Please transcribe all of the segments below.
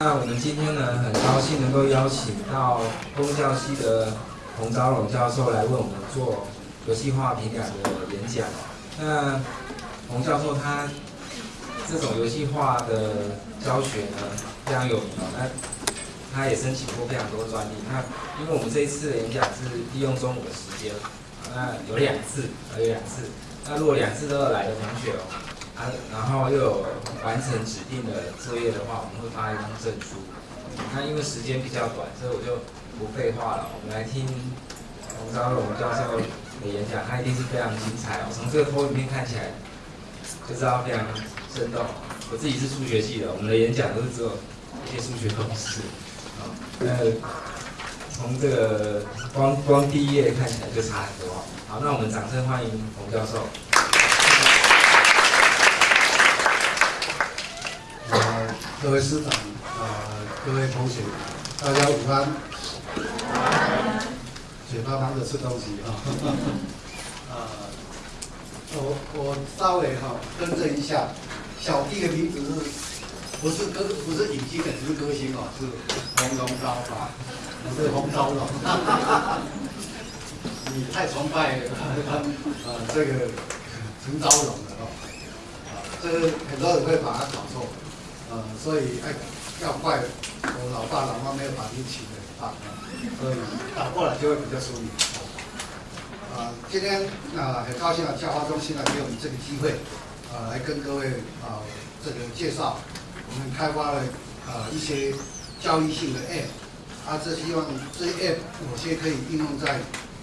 那我们今天呢，很高兴能够邀请到公教系的洪昭荣教授来为我们做游戏化评感的演讲。那洪教授他这种游戏化的教学呢，非常有名哦。那他也申请过非常多专利。那因为我们这一次的演讲是利用中午的时间，那有两次，有两次。那如果两次都要来的同学哦，啊，然后又有完成指定的作业的话，我们会发一张证书。那因为时间比较短，所以我就不废话了，我们来听洪昭荣教授的演讲，他一定是非常精彩哦。从这个投影片看起来就知道非常生动。我自己是数学系的，我们的演讲都是只有一些数学公式。啊，呃，从这个光光第一页看起来就差很多。好，那我们掌声欢迎洪教授。各位师长，呃，各位同学，大家午安。嘴巴忙着吃东西啊。呃，我我稍微哈更正一下，小弟的名字是，不是歌不是影星的，不是歌星哦，是洪荣昭啊，不是洪昭荣。你太崇拜呃 这个陈昭荣了哦，这个很多人会把它搞错。呃，所以哎，要怪我老爸老妈没有把你起的啊，所以打过来就会比较顺利。啊，今天啊很高兴啊，教化中心呢给我们这个机会，啊来跟各位啊这个介绍我们开发了啊一些教育性的 App，啊这希望这些 App 有些可以应用在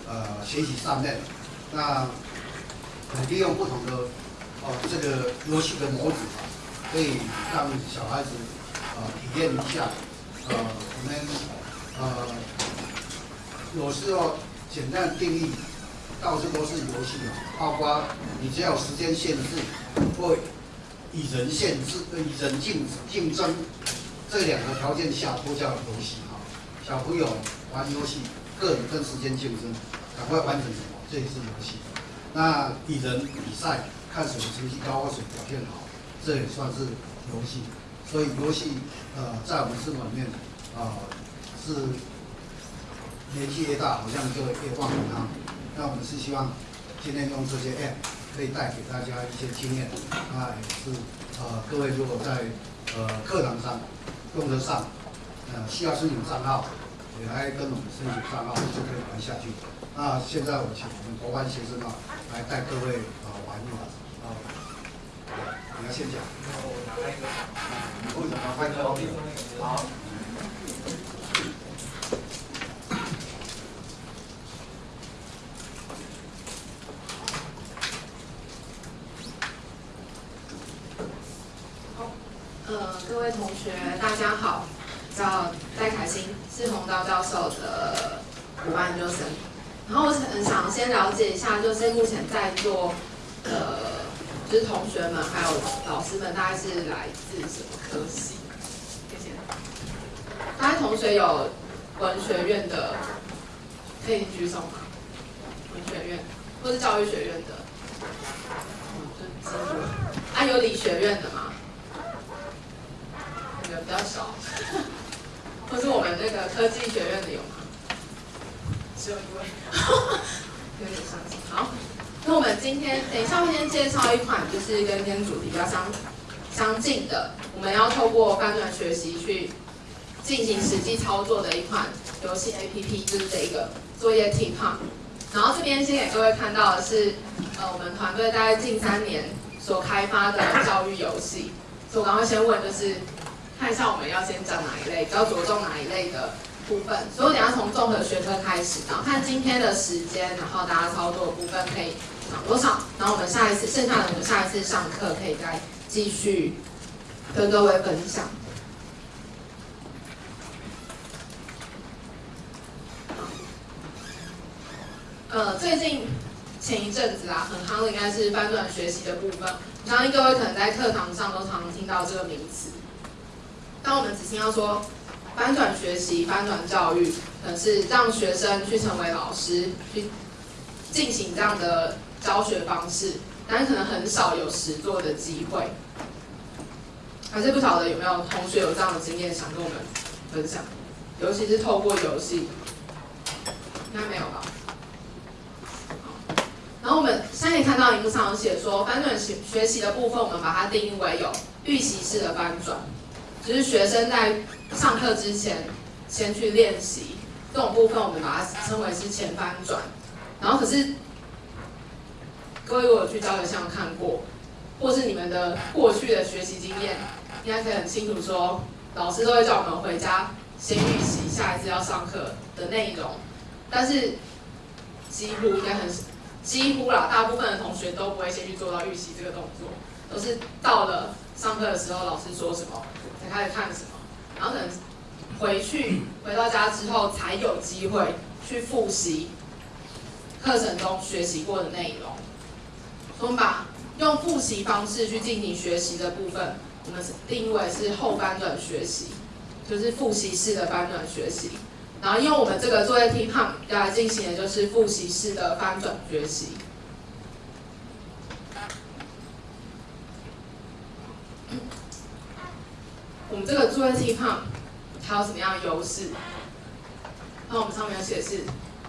呃学习上面，那利用不同的哦这个游戏的模组。可以让小孩子呃体验一下，呃，我们呃有时候简单定义，到处都是游戏啊，包括你只要时间限制或以人限制、以人竞竞争这两个条件下都叫游戏哈。小朋友玩游戏，个人跟时间竞争，赶快完成，这也是游戏。那以人比赛，看谁成绩高或谁表现好。这也算是游戏，所以游戏呃在我们生活里面啊是年纪越大，好像就越忘了它。那我们是希望今天用这些 app 可以带给大家一些经验，啊也是呃各位如果在呃课堂上用得上，呃需要申请账号，也来跟我们申请账号就可以玩下去。那现在我请我们国班学生啊来带各位啊玩一玩啊。先讲。为什么快乐方面？好。呃，各位同学，大家好，叫戴凯欣，是洪道教授的五班研究生。然后我很想先了解一下，就是目前在做呃。是同学们还有老师们，大概是来自什么科系？谢谢。大家同学有文学院的，可以举手吗？文学院或是教育学院的？啊，有理学院的吗？有比较少。或是我们那个科技学院的有吗？只有一位，有点伤心。好。那我们今天等一下会先介绍一款，就是跟今天主题比较相相近的，我们要透过翻转学习去进行实际操作的一款游戏 APP，就是这一个作业 T e p。然后这边先给各位看到的是，呃，我们团队大概近三年所开发的教育游戏。所以我刚刚先问，就是看一下我们要先讲哪一类，要着重哪一类的部分。所以我等下从综合学科开始，然后看今天的时间，然后大家操作的部分可以。多少？然后我们下一次剩下的，我们下一次上课可以再继续跟各位分享。呃，最近前一阵子啊，很夯的应该是翻转学习的部分。我相信各位可能在课堂上都常常听到这个名词。当我们只听到说翻转学习、翻转教育，可是让学生去成为老师，去进行这样的。教学方式，但是可能很少有实做的机会。还是不晓得有没有同学有这样的经验想跟我们分享，尤其是透过游戏，应该没有吧？然后我们现在看到荧幕上有写说，翻转学学习的部分，我们把它定义为有预习式的翻转，就是学生在上课之前先去练习，这种部分我们把它称为是前翻转。然后可是各位如果去教学上看过，或是你们的过去的学习经验，应该可以很清楚说，老师都会叫我们回家先预习下一次要上课的内容，但是几乎应该很几乎啦，大部分的同学都不会先去做到预习这个动作，都是到了上课的时候，老师说什么才开始看什么，然后可能回去回到家之后才有机会去复习课程中学习过的内容。我们把用复习方式去进行学习的部分，我们是定义为是后翻转学习，就是复习式的翻转学习。然后用我们这个作业题判来进行的就是复习式的翻转学习。我们这个作业题判它有什么样的优势？那我们上面有写是，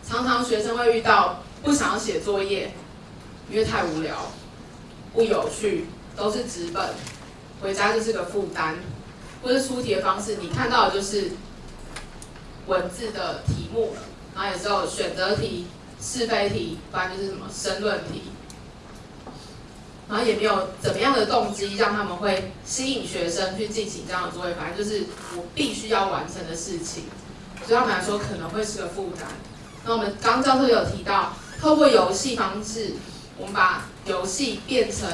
常常学生会遇到不想要写作业，因为太无聊、不有趣，都是纸本，回家就是个负担，或是出题的方式，你看到的就是文字的题目了，然后有时候选择题、是非题，不然就是什么申论题，然后也没有怎么样的动机让他们会吸引学生去进行这样的作业，反正就是我必须要完成的事情，对他们来说可能会是个负担。那我们刚教授有提到，透过游戏方式，我们把游戏变成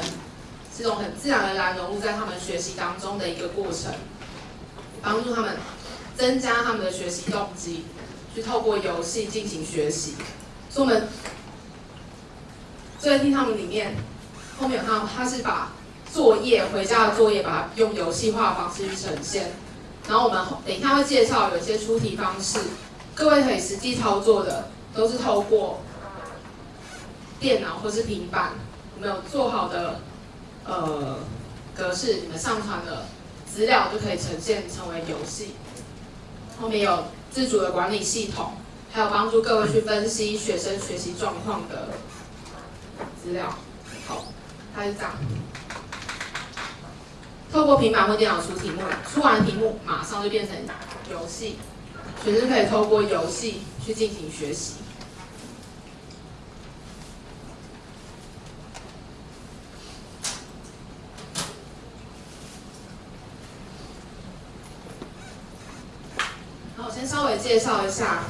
这种很自然而然融入在他们学习当中的一个过程，帮助他们增加他们的学习动机，去透过游戏进行学习。所以我们作业听他们里面后面有看到，他是把作业回家的作业，把它用游戏化的方式去呈现。然后我们等一下会介绍有一些出题方式，各位可以实际操作的，都是透过电脑或是平板，我们有做好的呃格式，你们上传的资料就可以呈现成为游戏。后面有自主的管理系统，还有帮助各位去分析学生学习状况的资料。好，它是这样。透过平板或电脑出题目，出完题目马上就变成游戏，学生可以透过游戏去进行学习。好，我先稍微介绍一下。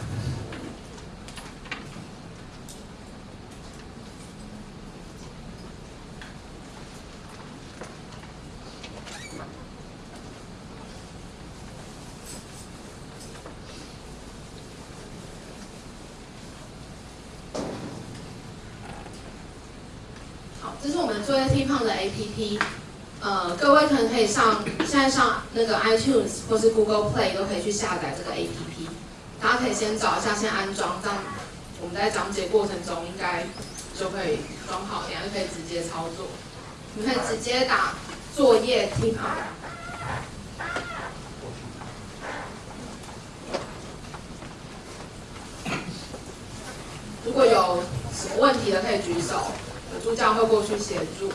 好，这是我们作业 T 胖的 APP，呃，各位可能可以上现在上那个 iTunes 或是 Google Play 都可以去下载这个 APP，大家可以先找一下先安装，这样我们在讲解过程中应该就可以装好，等下就可以直接操作。你可以直接打作业听啊。如果有什么问题的可以举手，有助教会过去协助。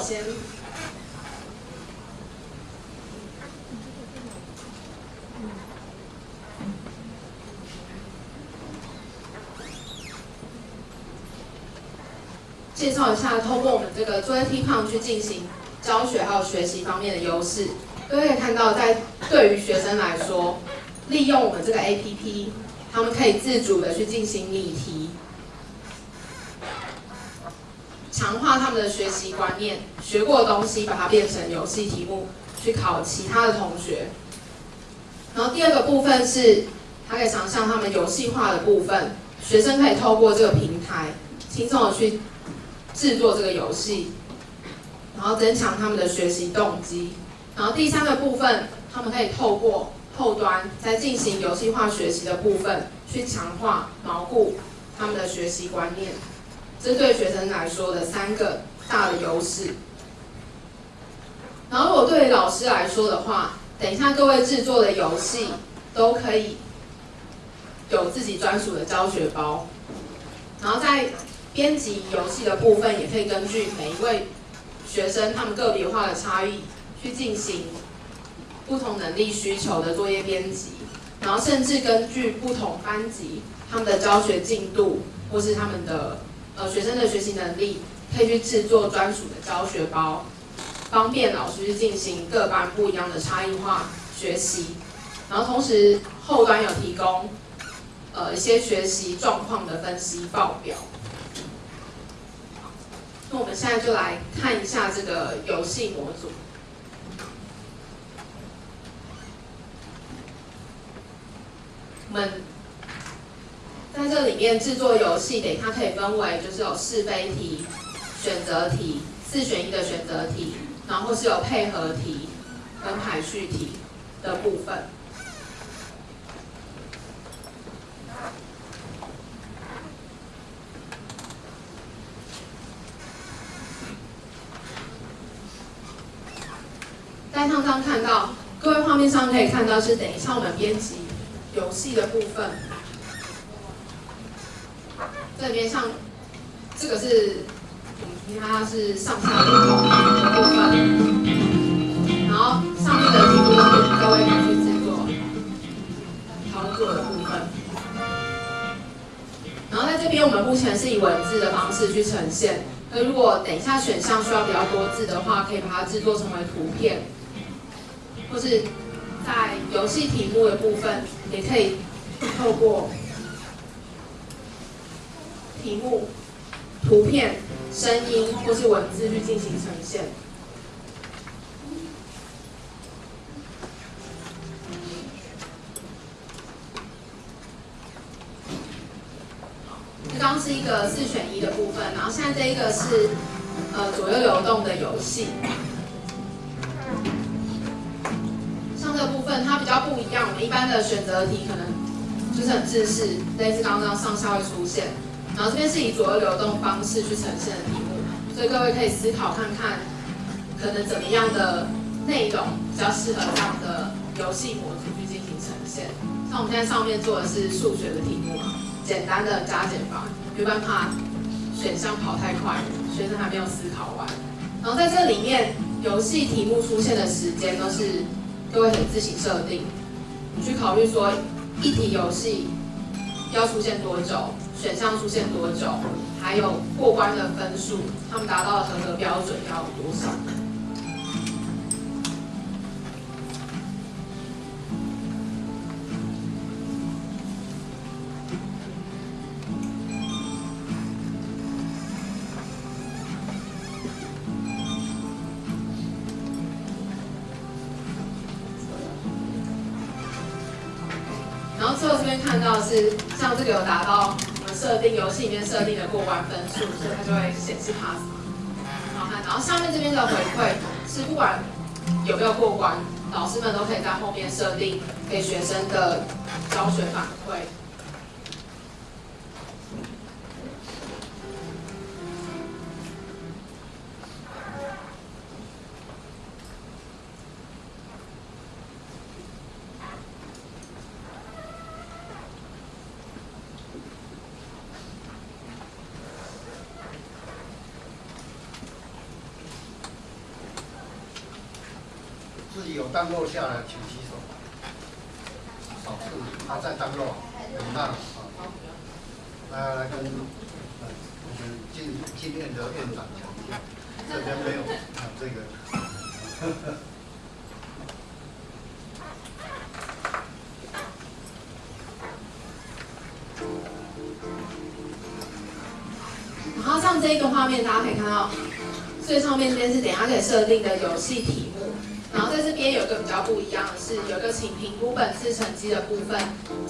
先介绍一下通过我们这个作业题胖去进行教学还有学习方面的优势，大家可以看到在对于学生来说，利用我们这个 APP，他们可以自主的去进行拟题。强化他们的学习观念，学过的东西把它变成游戏题目，去考其他的同学。然后第二个部分是，他可以想象他们游戏化的部分，学生可以透过这个平台，轻松的去制作这个游戏，然后增强他们的学习动机。然后第三个部分，他们可以透过后端在进行游戏化学习的部分，去强化牢固他们的学习观念。针对学生来说的三个大的优势。然后如果对老师来说的话，等一下各位制作的游戏都可以有自己专属的教学包，然后在编辑游戏的部分，也可以根据每一位学生他们个别化的差异。去进行不同能力需求的作业编辑，然后甚至根据不同班级他们的教学进度，或是他们的呃学生的学习能力，可以去制作专属的教学包，方便老师去进行各班不一样的差异化学习。然后同时后端有提供呃一些学习状况的分析报表。那我们现在就来看一下这个游戏模组。们在这里面制作游戏，等它可以分为就是有是非题、选择题、四选一的选择题，然后是有配合题跟排序题的部分。在上上看到，各位画面上可以看到是等一下我们编辑。游戏的部分，这边像这个是，你看它是上下的部分，然后上面的题目是各位可以去制作操作的部分，然后在这边我们目前是以文字的方式去呈现，那如果等一下选项需要比较多字的话，可以把它制作成为图片，或是。在游戏题目的部分，也可以透过题目、图片、声音或是文字去进行呈现。这刚是一个四选一的部分，然后现在这一个是呃左右流动的游戏。像这个部分它比较不一样，我们一般的选择题可能就是很自式，类似刚刚上下会出现，然后这边是以左右流动方式去呈现的题目，所以各位可以思考看看，可能怎么样的内容比较适合这样的游戏模组去进行呈现。像我们现在上面做的是数学的题目嘛，简单的加减法，没办法选项跑太快，学生还没有思考完。然后在这里面，游戏题目出现的时间都是。各位可以自行设定，你去考虑说一题游戏要出现多久，选项出现多久，还有过关的分数，他们达到的合格标准要多少。然后最后这边看到是像这个有达到设定游戏里面设定的过关分数，所以它就会显示 pass 嘛。好看，然后下面这边的回馈是不管有没有过关，老师们都可以在后面设定给学生的教学反馈。当落下来，请举手。少数还在当落，很大啊。来来跟我们今今天的院长奖项，这边没有啊这个。然后像这个画面，大家可以看到最上面这边是等下可以设定的游戏题。边有个比较不一样的是，有个请评估本次成绩的部分，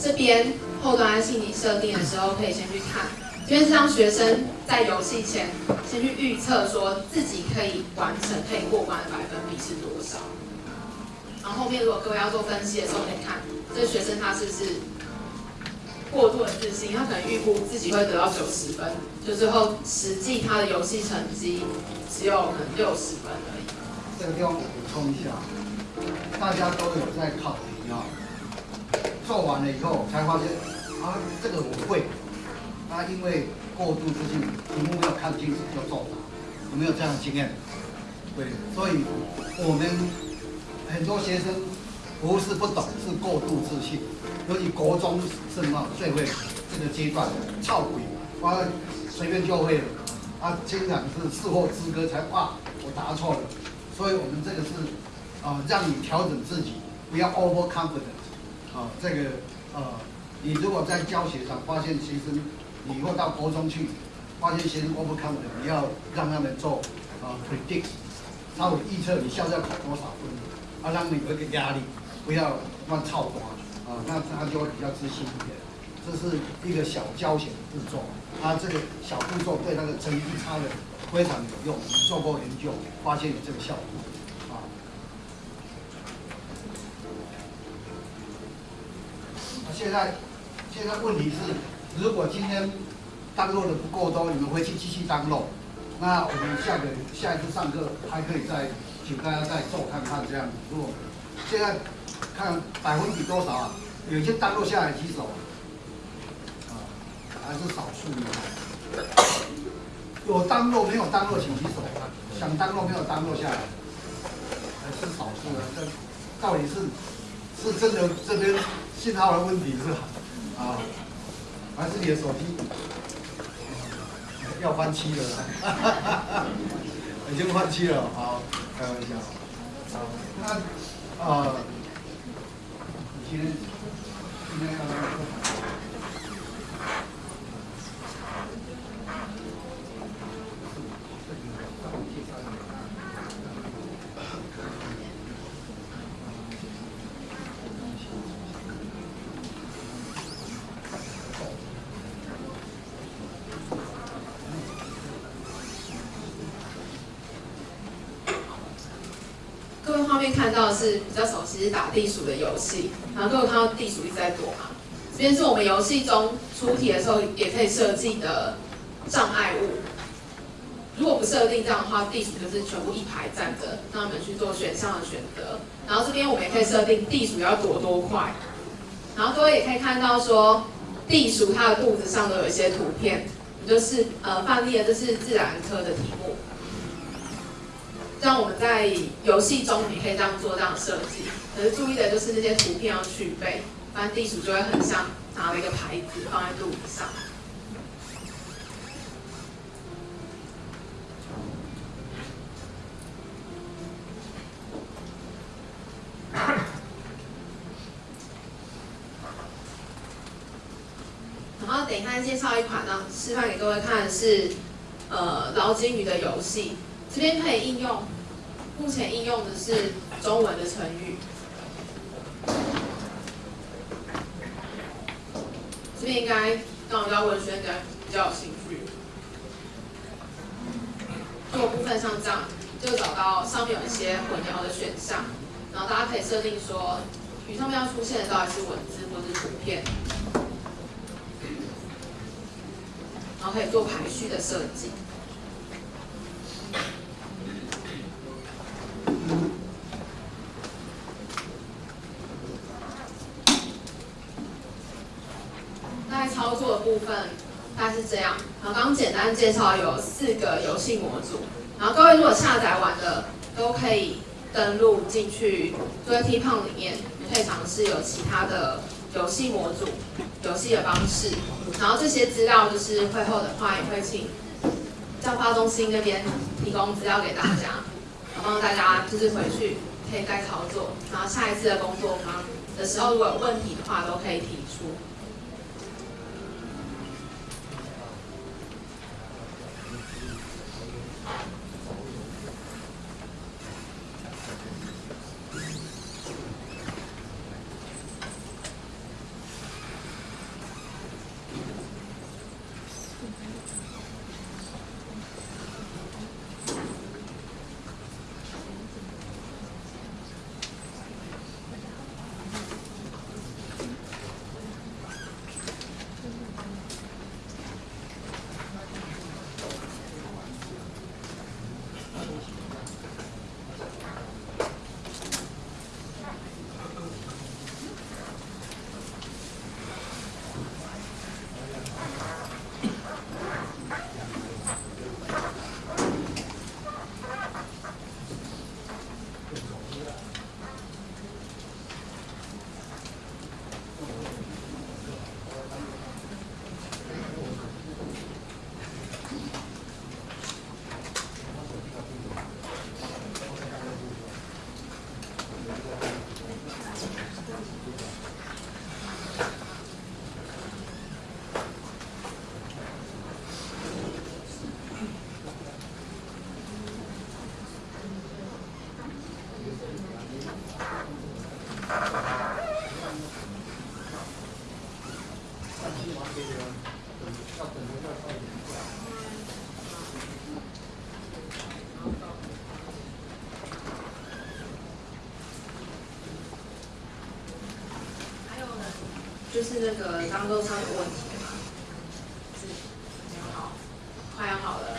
这边后端信你设定的时候可以先去看，这边是让学生在游戏前先去预测说自己可以完成、可以过关的百分比是多少。然后后面如果各位要做分析的时候，可以看这学生他是不是过度的自信，他可能预估自己会得到九十分，就最后实际他的游戏成绩只有可能六十分而已。这个地方补充一下，大家都有在考题啊，做完了以后才发现啊，这个我会，啊，因为过度自信，题目没有看清楚就作答，有没有这样的经验？对，所以我们很多学生不是不懂，是过度自信，尤其国中是嘛最会这个阶段，操鬼，啊，随便就会了，啊，经常是事后之歌才哇，我答错了。所以我们这个是啊，让你调整自己，不要 over confident 啊。这个呃，你如果在教学上发现学生，你以后到国中去，发现学生 over confident，你要让他们做啊 predict，稍微预测你下次要考多少分，啊，让你有一个压力，不要乱操瓜啊，那他就会比较自信一点。这是一个小教学的步骤，啊，这个小步骤对那个成绩差的。非常有用，做过研究，发现有这个效果，现在，现在问题是，如果今天当落的不够多，你们回去继续当落，那我们下个下一次上课还可以再请大家再做看看这样子。如果现在看百分比多少啊？有些当落下来几手啊？还是少数的。有当落没有当落，请举手啊。想当落没有当落下来，还是少数的。这到底是是真的这边信号的问题是吧啊，还是你的手机要翻期了？已经翻期了，好，开玩笑。啊，那啊，今天今天要。看到的是比较熟悉打地鼠的游戏，然后各位看到地鼠一直在躲嘛？这边是我们游戏中出题的时候也可以设计的障碍物。如果不设定这样的话，地鼠就是全部一排站着，让他们去做选项的选择。然后这边我们也可以设定地鼠要躲多快。然后各位也可以看到说，地鼠它的肚子上都有一些图片，就是呃范例的，这是自然科的题目。让我们在游戏中也可以这样做这样的设计，可是注意的就是那些图片要去背，不然地鼠就会很像拿了一个牌子放在肚子上。然后等一下介绍一款呢，示范给各位看的是呃捞金鱼的游戏。这边可以应用，目前应用的是中文的成语。这边应该让我教文轩应该比较有兴趣。做部分像这样，就找到上面有一些混淆的选项，然后大家可以设定说，语上面要出现的到底是文字或是图片，然后可以做排序的设计。在操作的部分大概是这样。刚刚简单介绍有四个游戏模组，然后各位如果下载完的都可以登录进去 T p o n 里面，可以尝试有其他的游戏模组、游戏的方式。然后这些资料就是会后的话也会请教发中心那边提供资料给大家，然后大家就是回去可以再操作，然后下一次的工作坊的时候如果有问题的话都可以提出。是那个张豆上有问题吗？是，好，快要好了。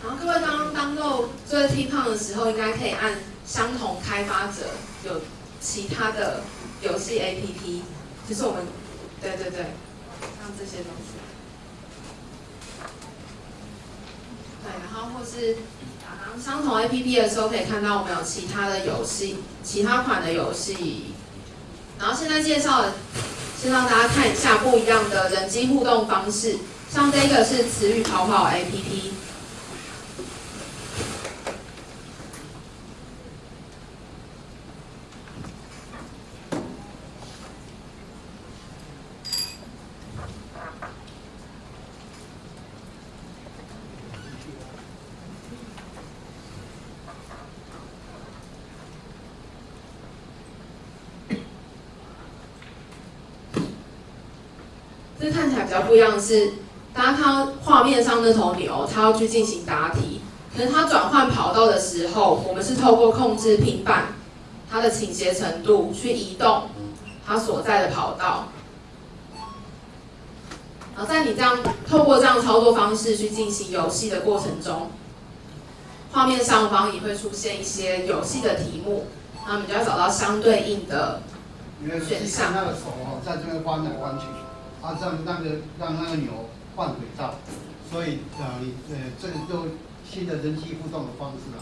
然后各位刚刚当做做 T 胖的时候，应该可以按相同开发者有其他的游戏 APP，就是我们对对对，像这些东西。然后或是打刚相同 APP 的时候，可以看到我们有其他的游戏，其他款的游戏。然后现在介绍，先让大家看一下不一样的人机互动方式。像这个是词语跑跑 APP 起来比较不一样的是，大家看到画面上那头牛，它要去进行答题，可是它转换跑道的时候，我们是透过控制平板它的倾斜程度去移动它所在的跑道。然后在你这样透过这样操作方式去进行游戏的过程中，画面上方也会出现一些游戏的题目，那我们就要找到相对应的选项那个手哦，在这边弯来弯去，啊，让那个让那个牛换轨道，所以呃，你呃，这个就新的人机互动的方式啊。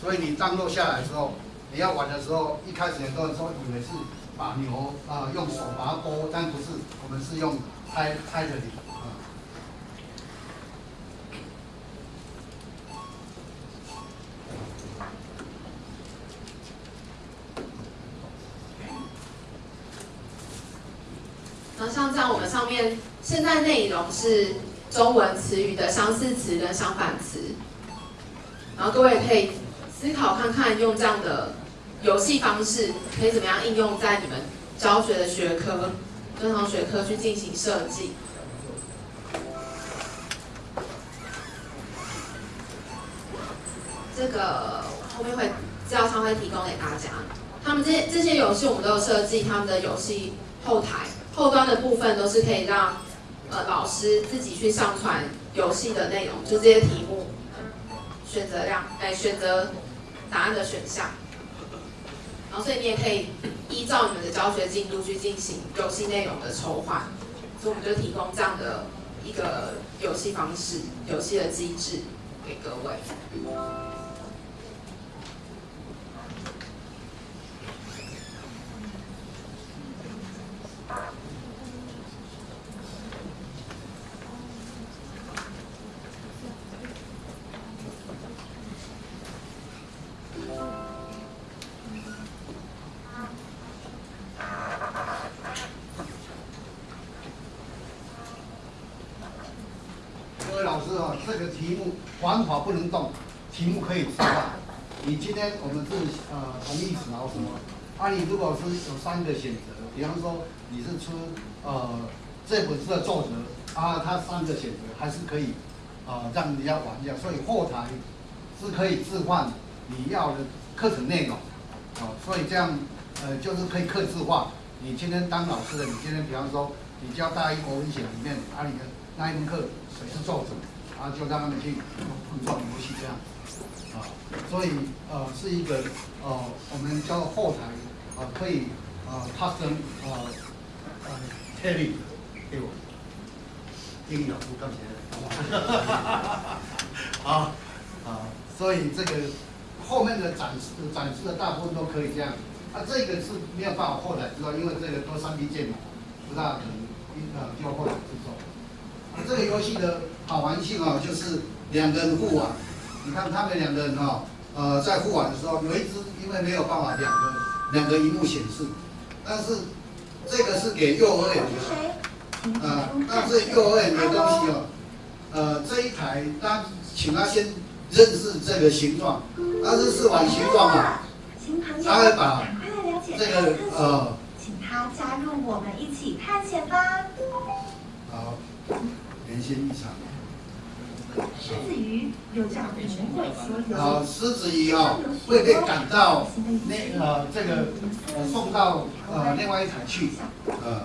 所以你降落下来之后，你要玩的时候，一开始很多人说以为是把牛啊、用手把它拨，但不是，我们是用拍拍着你像这样，我们上面现在内容是中文词语的相似词跟相反词，然后各位可以思考看看，用这样的游戏方式可以怎么样应用在你们教学的学科、正常学科去进行设计。这个后面会资料上会提供给大家。他们这些这些游戏我们都有设计他们的游戏后台，后端的部分都是可以让呃老师自己去上传游戏的内容，就这些题目，选择量，哎，选择答案的选项。然后所以你也可以依照你们的教学进度去进行游戏内容的筹划，所以我们就提供这样的一个游戏方式、游戏的机制。给各位。方法不能动，题目可以置换。你今天我们是呃同义词然后什么？啊，你如果是有三个选择，比方说你是出呃这本书的作者啊，他三个选择还是可以呃让人家玩一下，所以后台是可以置换你要的课程内容，啊，所以这样呃就是可以克制化。你今天当老师的，你今天比方说你教大一国文写里面啊，你的那一门课谁是作者，啊，就让他们去碰撞游戏这样，啊，所以呃是一个呃我们叫后台啊可以啊发生啊呃特例给我英语不赚钱，啊啊，所以这个后面的展示展示的大部分都可以这样，啊这个是没有办法后台知道，因为这个都三 D 建模，不大可能呃就后台。这个游戏的好玩性啊，就是两个人互玩。你看他们两个人哈、呃，在互玩的时候，有一只因为没有办法两个两个荧幕显示，但是这个是给幼儿园的，啊、但是幼儿园的东西哦，呃，这一台当请他先认识这个形状，他是试完形状啊，新朋友，他会把这个呃，请他加入我们一起探险吧。好，连线异常。狮子鱼有叫狮子鱼啊会被赶到那呃这个呃送到呃另外一台去，呃，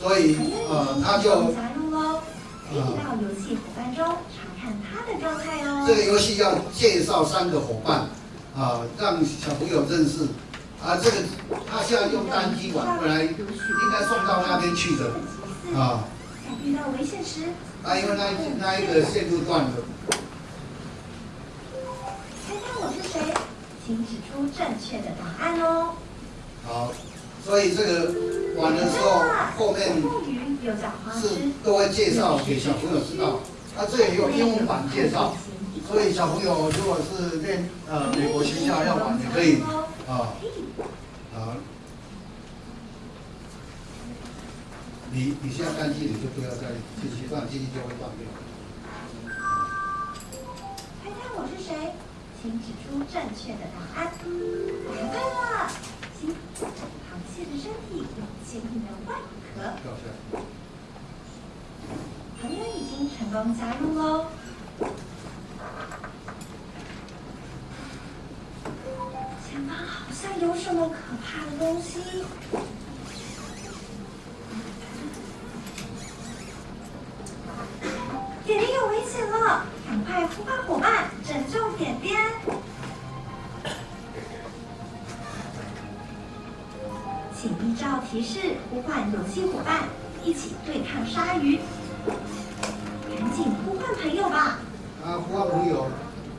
所以呃他就加入喽，可以到游戏伙伴中查看他的状态哦。这个游戏要介绍三个伙伴啊、让小朋友认识啊，这个他现在用单机玩，本来应该送到那边去的啊，在遇到危险时，那因为那一那一个线路断了，猜猜我是谁？请指出正确的答案哦。好，所以这个玩的时候后面。是，都会介绍给小朋友知道。啊，这也有英文版介绍，所以小朋友如果是练呃美国学校要玩也可以啊啊。你你现在单机你就不要再进去，这样机器就会断掉。猜猜我是谁？请指出正确的答案。答对了，行。螃蟹的身体有坚硬的外壳。朋友已经成功加入喽。前方好像有什么可怕的东西。呼唤伙伴拯救点点。请依照提示呼唤游戏伙伴，一起对抗鲨鱼。赶紧呼唤朋友吧！啊，呼唤朋友，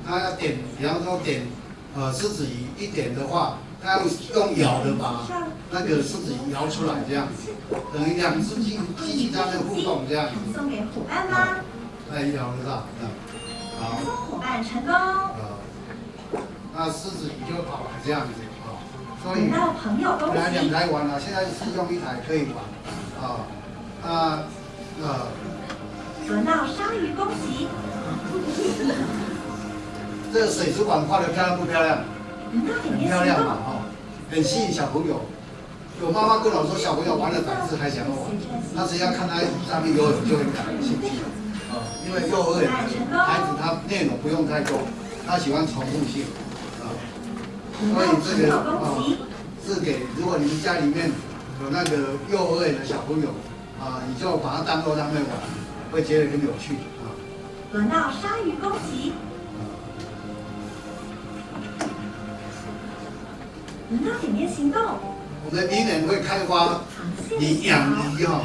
他要点，比方说点呃狮子鱼，一点的话，他要用咬的把那个狮子鱼摇出来，这样子，等于两只机机器在那互动这样子。送给伙伴吗？来摇得到，嗯，伙伴成功，呃，那狮子鱼就跑来这样子，啊，所以轮到朋友恭本来两。台玩了，现在是用一台可以玩，啊，啊，呃，轮到鲨鱼恭喜，这个水族馆画的漂亮不漂亮？很漂亮嘛，。哈，很吸引小朋友。有妈妈跟我说，小朋友玩了胆子还想要玩，他只要看他上面游泳就会感兴趣，啊，因为幼儿园孩子他内容不用太多，他喜欢重复性，啊，所以这个啊，是给如果你们家里面有那个幼儿园的小朋友，啊，你就把它当做他们玩，会觉得很有趣，啊，轮到鲨鱼攻击，轮到点点行动。我们明年会开发螃蟹你养鱼哈，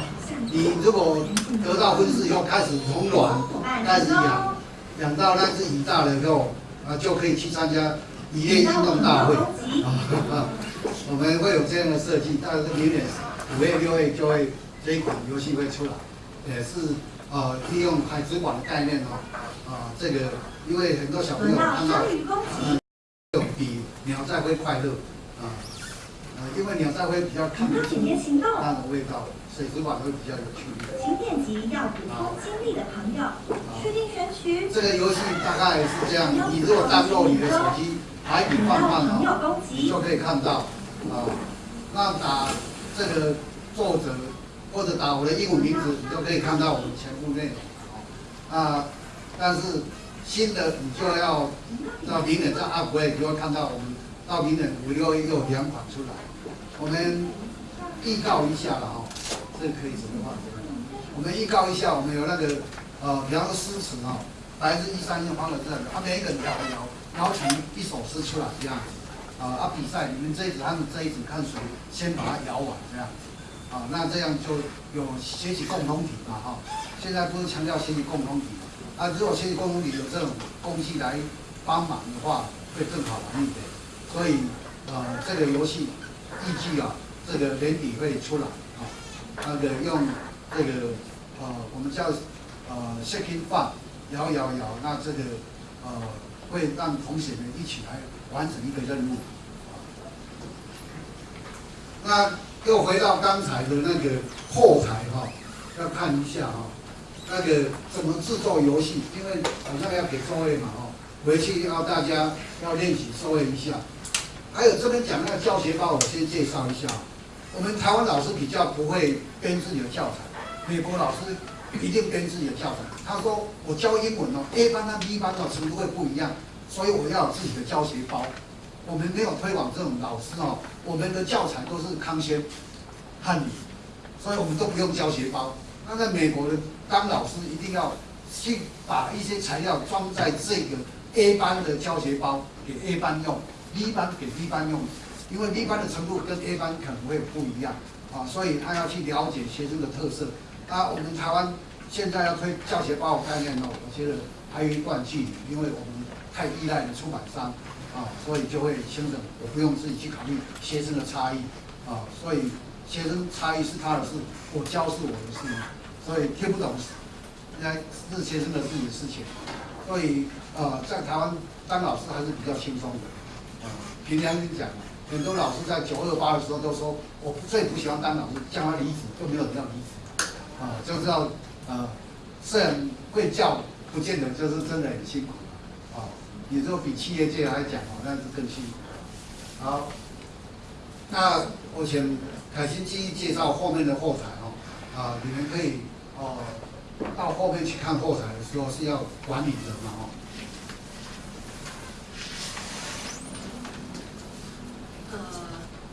你如果得到分数以后开始从卵开始养，养到那只鱼大了以后，啊，就可以去参加渔业运动大会。啊，我们会有这样的设计，但是明年五月六月就会这一款游戏会出来，也是呃利用海之馆的概念哦，啊，这个因为很多小朋友看到嗯，比鸟在会快乐啊，呃，因为鸟在会比较看不出它的味道，水族馆会比较有趣。请点击要补充精力的朋友，确定选取。这个游戏大概是这样，你如果登录你的手机，海底放放哦，你就可以看到。啊，那打这个作者或者打我的英文名字，你就可以看到我们全部内容。啊，但是新的你就要到明年再 upgrade，你就会看到我们到明年五六又有两款出来。我们预告一下了哈，这可以什么话？我们预告一下，我们有那个呃，比方说诗词哈，来自一三一方的这样，他每一个人摇摇摇成一首诗出来这样。啊啊！比赛，你们这一组他们这一组看谁先把它摇完这样子，啊，那这样就有学习共同体嘛哈。现在不是强调学习共同体，啊，如果学习共同体有这种工具来帮忙的话，会更好玩一点。所以，呃，这个游戏预计啊，这个年底会出来，那个用这个呃，我们叫呃 shaking fun，摇摇摇，那这个呃会让同学们一起来。完成一个任务，那又回到刚才的那个后台哈，要看一下哈，那个怎么制作游戏，因为好像要给作业嘛哈，回去要大家要练习作业一下。还有这边讲那个教学包，我先介绍一下。我们台湾老师比较不会编自己的教材，美国老师一定编自己的教材。他说我教英文哦，A 班和 B 班哦程度会不一样。所以我要有自己的教学包，我们没有推广这种老师哦，我们的教材都是康轩汉语，所以我们都不用教学包。那在美国的当老师一定要去把一些材料装在这个 A 班的教学包给 A 班用，B 班给 B 班用，因为 B 班的程度跟 A 班可能会不一样啊，所以他要去了解学生的特色。那我们台湾现在要推教学包概念哦，我觉得还有一段距离，因为我们。太依赖的出版商啊，所以就会形成我不用自己去考虑学生的差异啊，所以学生差异是他的事，我教是我的事，所以听不懂应该是学生的自己的事情。所以呃，在台湾当老师还是比较轻松的啊。凭良心讲，很多老师在九二八的时候都说，我最不喜欢当老师，叫他离职就没有人要离职啊，就知道啊，虽然会教，不见得就是真的很辛苦。啊你说比企业界来讲哦，那是更辛苦。好，那我请凯欣继续介绍后面的后台哦。啊，你们可以哦，到后面去看后台的时候是要管理的嘛哦。呃，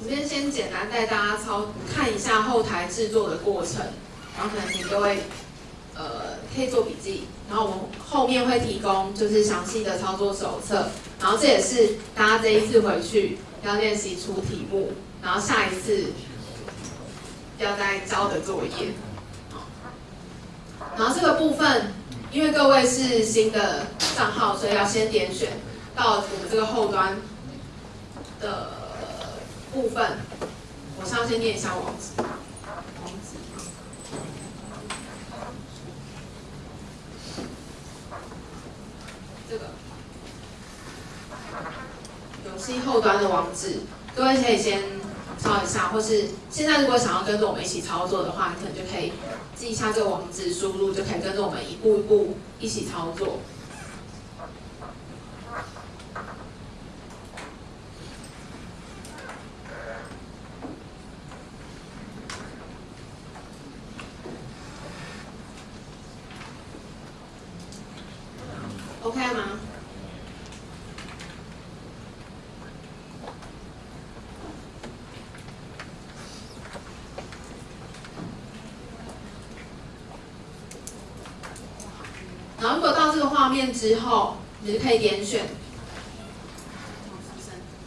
这边先简单带大家操看一下后台制作的过程，然后可能你各位。呃，可以做笔记，然后我们后面会提供就是详细的操作手册，然后这也是大家这一次回去要练习出题目，然后下一次要再交的作业。然后这个部分，因为各位是新的账号，所以要先点选到我们这个后端的部分，我先先念一下网址。这个游戏后端的网址，各位可以先抄一下，或是现在如果想要跟着我们一起操作的话，可能就可以记一下这个网址，输入就可以跟着我们一步一步一起操作。OK 吗？然后，如果到这个画面之后，你就可以点选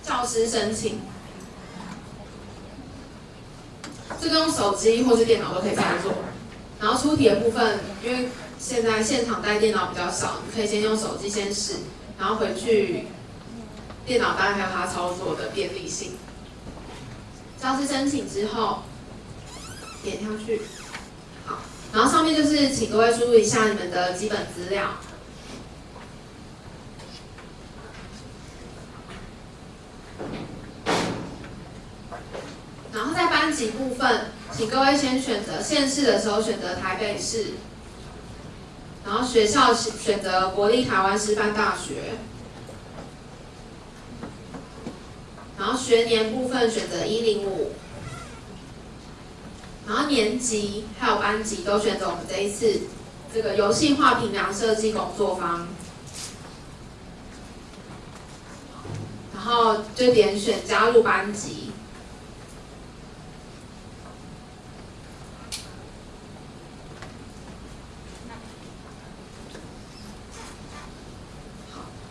教师申请。这个用手机或是电脑都可以操作。然后出题的部分，因为现在现场带电脑比较少，你可以先用手机先试，然后回去电脑当然还有它操作的便利性。教师申请之后，点下去，好，然后上面就是请各位输入一下你们的基本资料。然后在班级部分，请各位先选择县市的时候选择台北市，然后学校选择国立台湾师范大学，然后学年部分选择一零五，然后年级还有班级都选择我们这一次这个游戏化评量设计工作坊，然后就点选加入班级。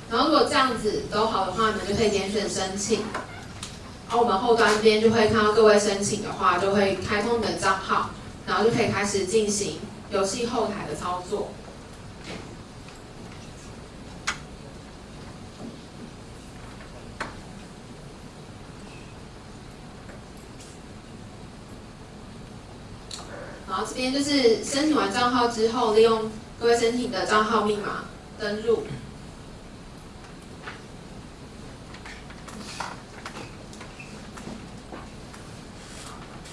然后如果这样子都好的话，你们就可以点选申请。然后我们后端这边就会看到各位申请的话，就会开通你的账号，然后就可以开始进行游戏后台的操作。然后这边就是申请完账号之后，利用各位申请的账号密码登录。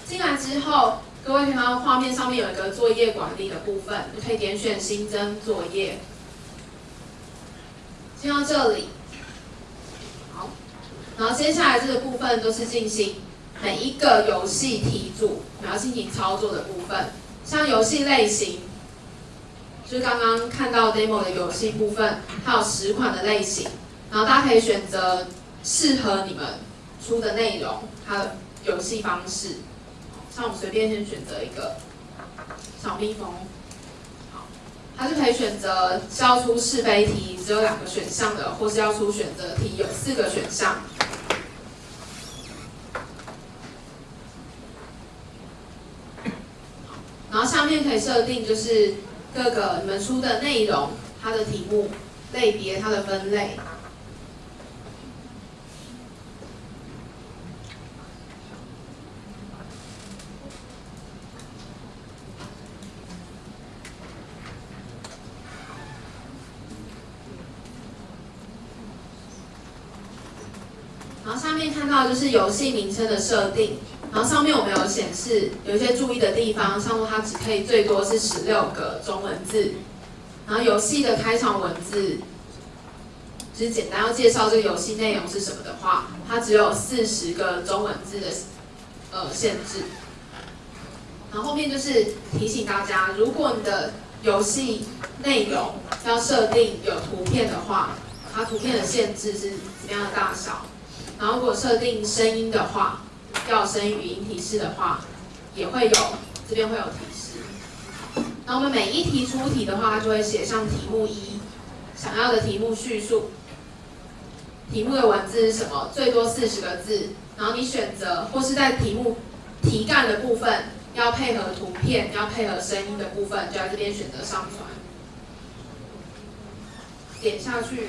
进来之后，各位看到画面上面有一个作业管理的部分，你可以点选新增作业。进到这里，好，然后接下来这个部分都是进行每一个游戏题组你要进行操作的部分，像游戏类型，就是刚刚看到 demo 的游戏部分，它有十款的类型，然后大家可以选择适合你们出的内容，它的游戏方式。像我们随便先选择一个小蜜蜂，好，它就可以选择是要出是非题，只有两个选项的，或是要出选择题，有四个选项。然后下面可以设定就是各个你们出的内容，它的题目类别，它的分类。然后下面看到就是游戏名称的设定，然后上面我们有显示有一些注意的地方，像说它只可以最多是十六个中文字，然后游戏的开场文字，只是简单要介绍这个游戏内容是什么的话，它只有四十个中文字的呃限制。然后后面就是提醒大家，如果你的游戏内容要设定有图片的话，它图片的限制是怎么样的大小？然后如果设定声音的话，要声音语音提示的话，也会有这边会有提示。那我们每一题出题的话，它就会写上题目一，想要的题目叙述，题目的文字是什么，最多四十个字。然后你选择或是在题目题干的部分要配合图片，要配合声音的部分，就在这边选择上传，点下去。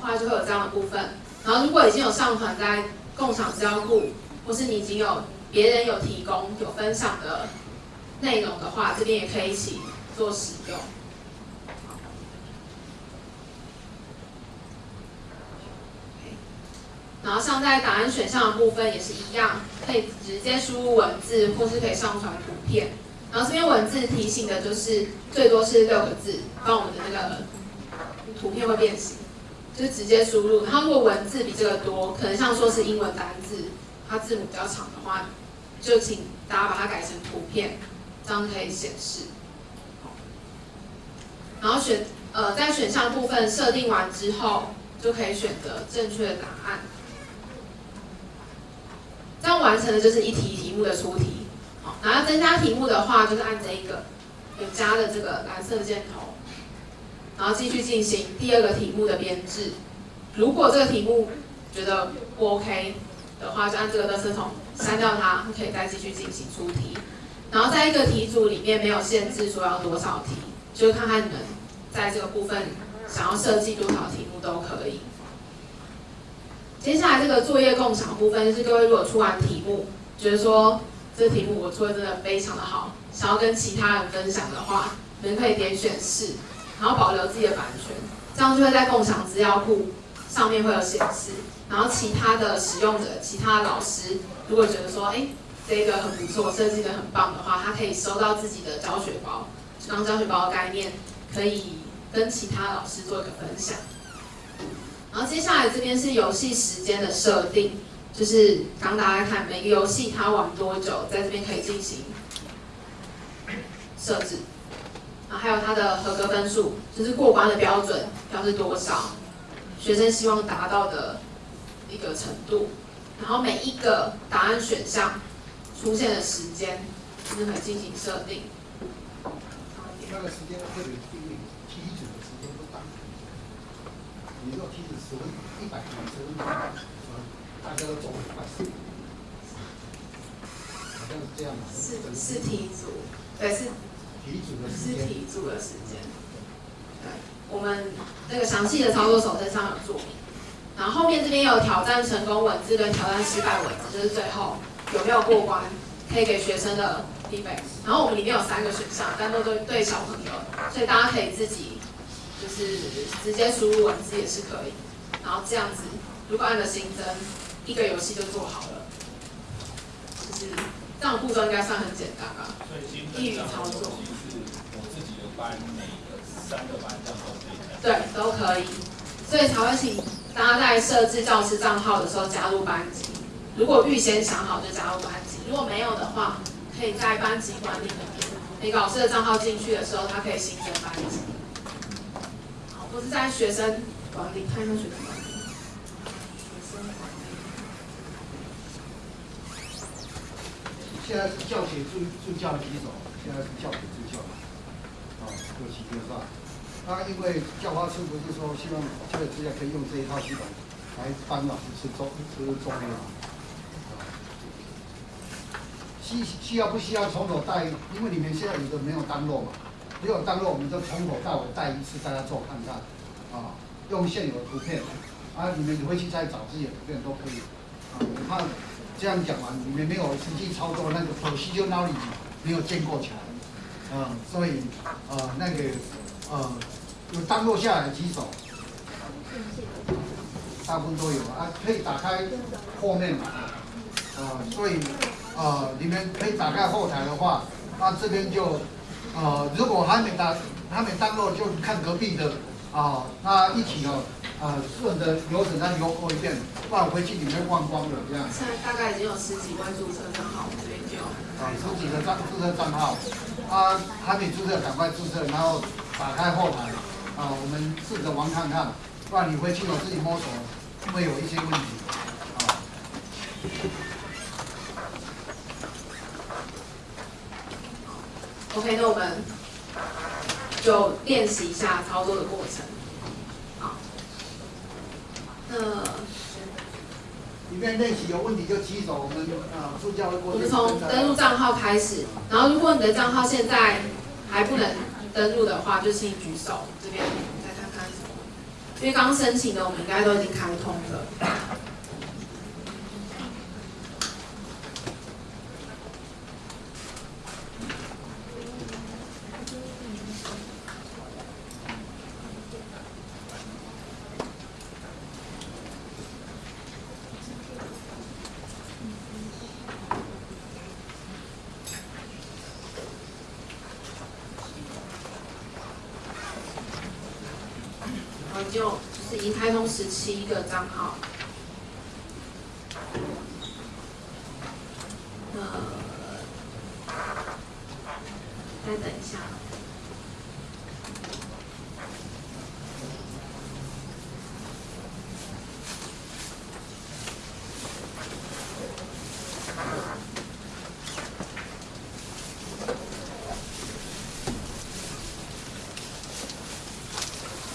话就会有这样的部分，然后如果已经有上传在共享资料库，或是你已经有别人有提供有分享的内容的话，这边也可以一起做使用。然后像在答案选项的部分也是一样，可以直接输入文字，或是可以上传图片。然后这边文字提醒的就是最多是六个字，帮我们的那个图片会变形。就直接输入，它如果文字比这个多，可能像说是英文单字，它字母比较长的话，就请大家把它改成图片，这样可以显示。然后选呃在选项部分设定完之后，就可以选择正确的答案。这样完成的就是一题题目的出题。好，然后增加题目的话，就是按这一个有加的这个蓝色箭头。然后继续进行第二个题目的编制。如果这个题目觉得不 OK 的话，就按这个垃圾桶删掉它，可以再继续进行出题。然后在一个题组里面没有限制说要多少题，就是看看你们在这个部分想要设计多少题目都可以。接下来这个作业共享部分，就是各位如果出完题目，觉得说这题目我做的真的非常的好，想要跟其他人分享的话，你们可以点选是，然后保留自己的版权，这样就会在共享资料库上面会有显示。然后其他的使用者、其他的老师，如果觉得说，哎，这个很不错，设计的很棒的话，他可以收到自己的教学包，当教学包的概念，可以跟其他老师做一个分享。然后接下来这边是游戏时间的设定，就是刚大家看每个游戏它玩多久，在这边可以进行设置。啊，还有他的合格分数，就是过关的标准要是多少，学生希望达到的一个程度。然后每一个答案选项出现的时间，就是可以进行设定。那个时间特别定义题组的时间不大，你如果题组十分一百分十分钟，大家都做很快，好像是这样的。是是题组，对是是间，题组的时间。对，我们那个详细的操作手册上有注明。然后后面这边有挑战成功文字跟挑战失败文字，就是最后有没有过关，可以给学生的 feedback。然后我们里面有三个选项，但都对对小朋友，所以大家可以自己就是直接输入文字也是可以。然后这样子，如果按了新增，一个游戏就做好了。就是这样的步骤应该算很简单吧？所以基本上我是我自己的班，每个三个班这样都可以。对，都可以，所以才会请大家在设置教师账号的时候加入班级。如果预先想好就加入班级，如果没有的话，可以在班级管理里面，每个老师的账号进去的时候，他可以新增班级。好，或是在学生管理，看一下学生管理。学生管理。现在是教学助助教的举手，现在是教学啊，有几个是吧？那因为教化处不是说希望教学资料可以用这一套系统来帮老师吃中吃中药？啊需需要不需要从头带？因为里面现在有的没有单落嘛，如果单落，我们就从头到尾带一次，大家做看看，啊，用现有的图片，啊，你们回去再找自己的图片都可以，啊，我怕这样讲完，你们没有实际操作，那个可惜就那里没有建构起来嗯，所以呃那个呃有单落下来几手，大部分都有啊，可以打开后面嘛，啊，所以呃你们可以打开后台的话，那这边就呃如果还没打还没单落，就看隔壁的啊，那一起哦。啊，顺着流程再流过一遍，不然回去你会忘光的这样。现在大概已经有十几万注册账号，我们这边就。啊，十几个账注册账号，啊，还没注册赶快注册，然后打开后台，啊，我们试着玩看看，不然你回去我自己摸索，会有一些问题，啊。OK，那我们就练习一下操作的过程。好，那面练习有问题就举手，我们啊助教会过去。我们从登录账号开始，然后如果你的账号现在还不能登录的话，就请举手，这边再看看。因为刚申请的我们应该都已经开通了。然后就就是已经开通十第一个账号。呃，再等一下。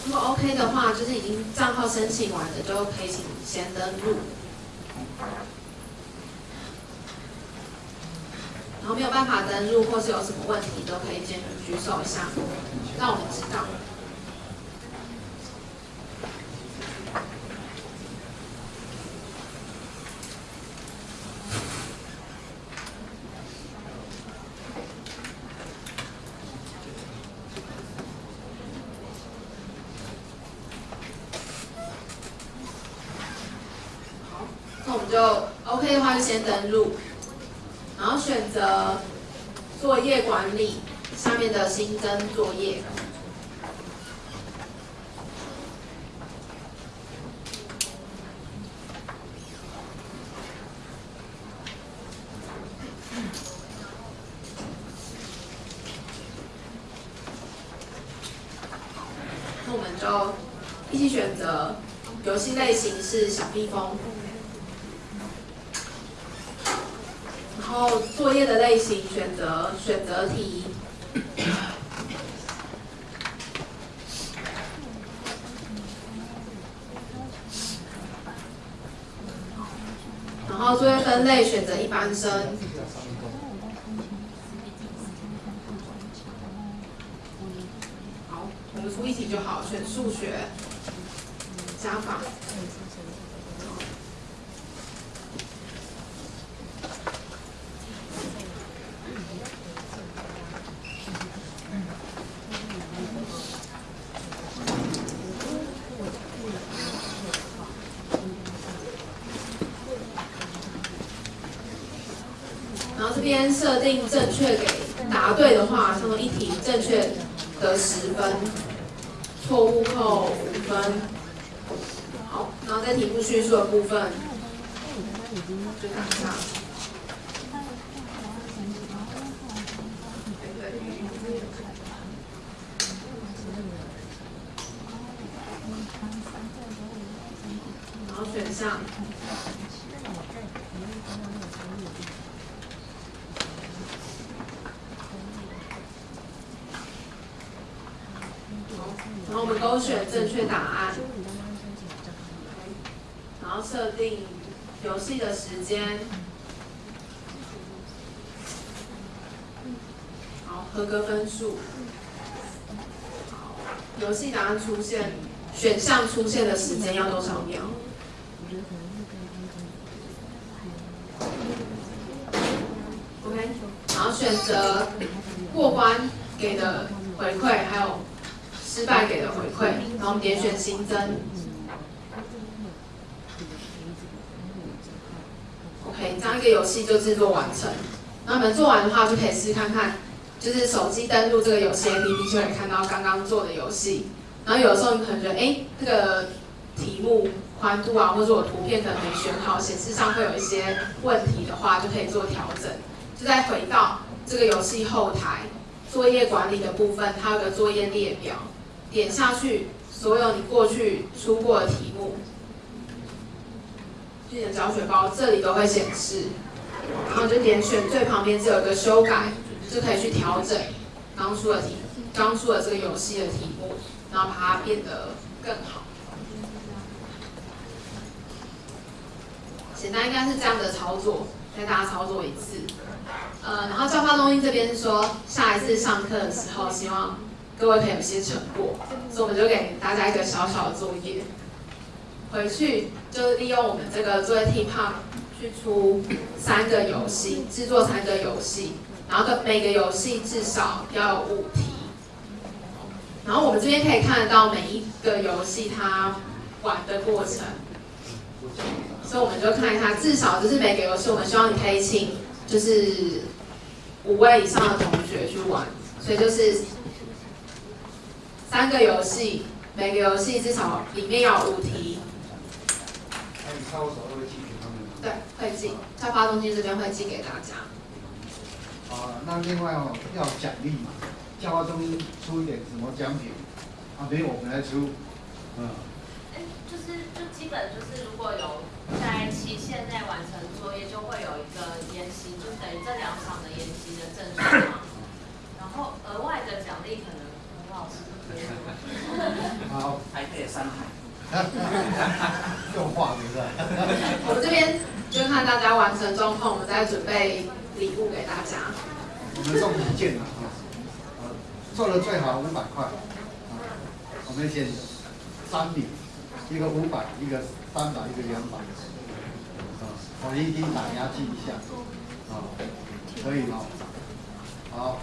如果 OK 的话，就是已经账号申请完的，就可以请先登录。然后没有办法登录或是有什么问题，都可以先举手一下，让我们知道。好，那我们就 OK 的话就先登录，然后选择作业管理下面的新增作业。那我们就一起选择游戏类型是小蜜蜂，然后作业的类型选择选择题。然后作业分类选择一般生，好，我们出题就好，选数学加法。然后这边设定正确给答对的话，像说一题正确得十分，错误扣五分。好，然后在题目叙述的部分，就打上。然后选项。然后我们勾选正确答案，然后设定游戏的时间，好，合格分数，好，游戏答案出现，选项出现的时间要多少秒？OK，然后选择过关给的回馈，还有。失败给的回馈，然后点选新增。OK，这样一个游戏就制作完成。那我们做完的话，就可以试看看，就是手机登录这个游戏 APP 就可以看到刚刚做的游戏。然后有的时候你可能觉得，哎，这个题目宽度啊，或者我图片可能没选好，显示上会有一些问题的话，就可以做调整。就再回到这个游戏后台作业管理的部分，它有个作业列表。点下去，所有你过去出过的题目，你的教学包这里都会显示，然后就点选最旁边只有个修改，就可以去调整刚出的题，刚出的这个游戏的题目，然后把它变得更好。简单应该是这样的操作，带大家操作一次。呃，然后教发中心这边是说，下一次上课的时候，希望。各位可以有些成果，所以我们就给大家一个小小的作业，回去就利用我们这个作业 T p a 去出三个游戏，制作三个游戏，然后每个游戏至少要有五题。然后我们这边可以看得到每一个游戏它玩的过程，所以我们就看一下，至少就是每个游戏我们希望你可以请就是五位以上的同学去玩，所以就是。三个游戏，每个游戏至少里面要五题。对，会寄，在发中心这边会寄给大家。啊，那另外哦，要奖励嘛，教化中心出一点什么奖品？啊，没有我们来出。嗯。哎，就是就基本就是如果有在期限内完成作业，就会有一个研习，就等于这两场的研习的证书嘛。然后额外的奖励可能很老师。好，还可以三台，用画对不对？我们这边就看大家完成状况，我们再准备礼物给大家。我们送一件啊，呃，做的最好五百块，啊，我们先三礼，一个五百，一个三百，一个两百，啊，我一定打压记一下，啊，可以吗？好，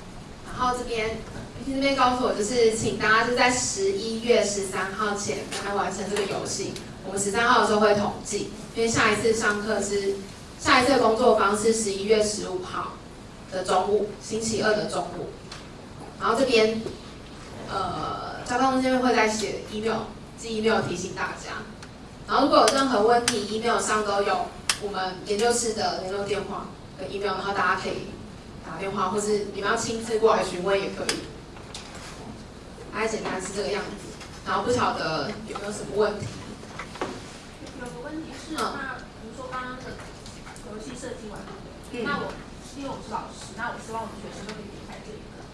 然后这边这边告诉我，就是请大家是在十一月十三号前来完成这个游戏。我们十三号的时候会统计，因为下一次上课是下一次的工作坊是十一月十五号的中午，星期二的中午。然后这边呃，交通这边会再写 email，寄 email 提醒大家。然后如果有任何问题，email 上都有我们研究室的联络电话跟 email，然后大家可以打电话，或是你们要亲自过来询问也可以。大概简单是这个样子，然后不晓得有没有什么问题？有个问题是，嗯那比如说刚刚的游戏设计完？嗯那我因为我是老师，那我希望我们学生都可以。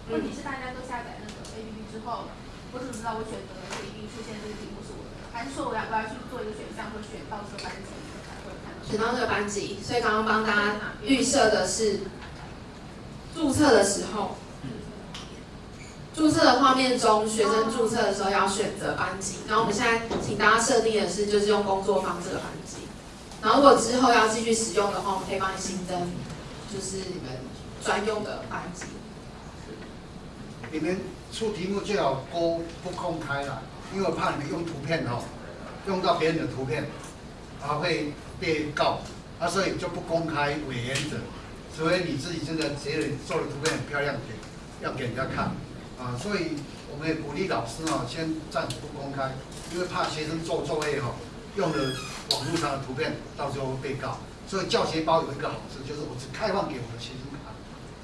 问题是大家都下载那个 APP 之后，我怎么知道我选择的这一定出现这个题目是我的？还是说我要我要去做一个选项，或选到这个班级才会看到？选到这个班级，所以刚刚帮大家预设的是注册的时候，注册的画面中，学生注册的时候要选择班级。然后我们现在请大家设定的是，就是用工作坊这个班级。然后如果之后要继续使用的话，我们可以帮你新增，就是你们专用的班级。你们出题目最好勾不公开啦，因为我怕你们用图片哦，用到别人的图片，啊会被告，啊所以就不公开为原则，除非你自己真的觉得做的图片很漂亮，给要给人家看，啊所以我们也鼓励老师哦，先暂时不公开，因为怕学生做作业哈、用了网络上的图片，到时候被告，所以教学包有一个好处就是我只开放给我的学生看，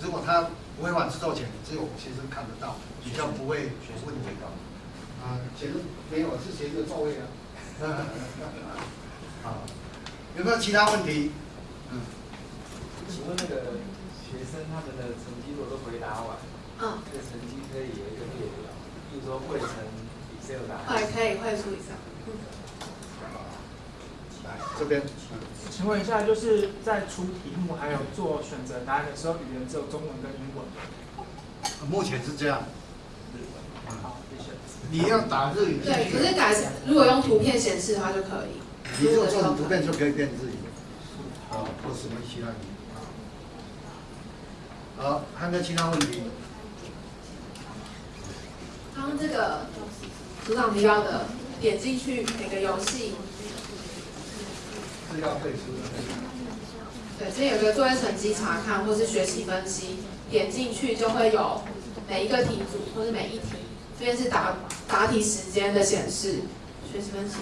如果他违反制作前，只有我学生看得到，比较不会有问题的。啊，学生没有，是学生的座位啊。好，有没有其他问题？嗯，请问那个学生他们的成绩如果都回答完，嗯，这个成绩可以有一个列表，比如说汇成 Excel 答会案。可以快速一下。来这边，嗯请问一下，就是在出题目还有做选择答案的时候，语言只有中文跟英文。目前是这样。好，谢谢。你要打日语对，可去，是改如果用图片显示的话就可以。你如果做成图片就可以变日语。好，或什么其他语。好，还有没有其他问题？刚刚这个组长提到的，点进去每个游戏，是要背书的。对，这边有个作业成绩查看或是学习分析，点进去就会有每一个题组或是每一题，这边是答答题时间的显示，学习分析。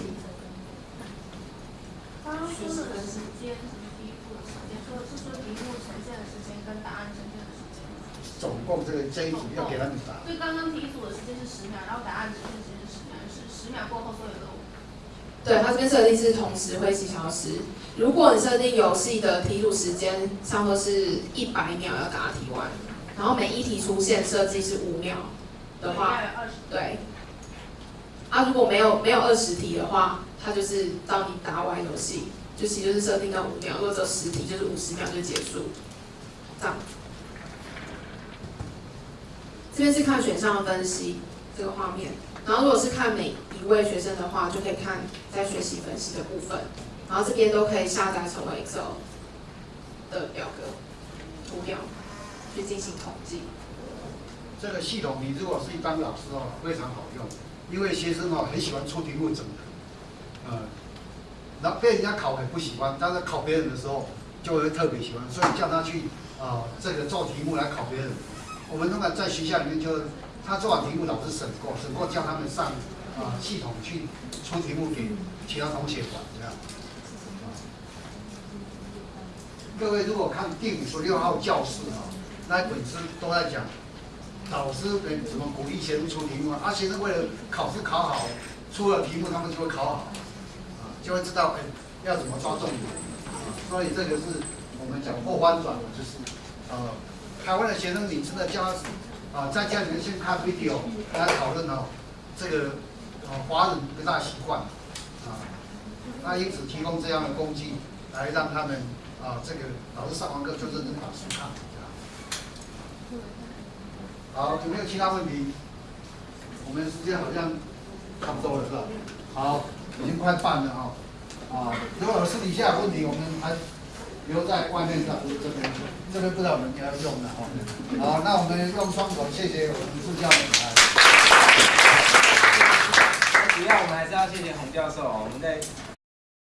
刚刚说的时间，题目的时间，说的是说题目呈现的时间跟答案呈现的时间。总共这个这一组要给他们答。所以刚刚题组的时间是十秒，然后答案呈现的时间是十秒，是十秒过后所有的对，它这边设定是同时会几小时。如果你设定游戏的题组时间，差不多是一百秒要答题完，然后每一题出现设计是五秒的话。对。啊，如果没有没有二十题的话，它就是到你答完游戏，就其实就是设定到五秒，如果只有十题，就是五十秒就结束，这样。这边是看选项的分析这个画面，然后如果是看每一位学生的话，就可以看在学习分析的部分，然后这边都可以下载成为 Excel 的表格图表去进行统计。这个系统你如果是一般老师哦，非常好用，因为学生哦很喜欢出题目整合，呃，然后被人家考很不喜欢，但是考别人的时候就会特别喜欢，所以叫他去啊、这个做题目来考别人。我们通常在学校里面就他做完题目，老师审过，审过叫他们上啊、系统去出题目给其他同学玩这样。各位如果看第五十六号教室啊，那本书都在讲老师给怎么鼓励学生出题目啊，啊学生为了考试考好，出了题目他们就会考好，啊，就会知道哎要怎么抓重点，啊，所以这个是我们讲后翻转的，就是呃台湾的学生你真的教啊在家里面先看 video 跟他讨论哦，这个啊华人不大习惯，啊，那因此提供这样的工具来让他们啊，这个老师上完课就认真把书看。好，有没有其他问题？我们时间好像差不多了，是吧？好，已经快半了哈。啊，如果私底下有问题，我们还留在外面的这边，这边不知道我们要用的哈。好，那我们用双手谢谢我们助教们。主要我们还是要谢谢洪教授哦，我们在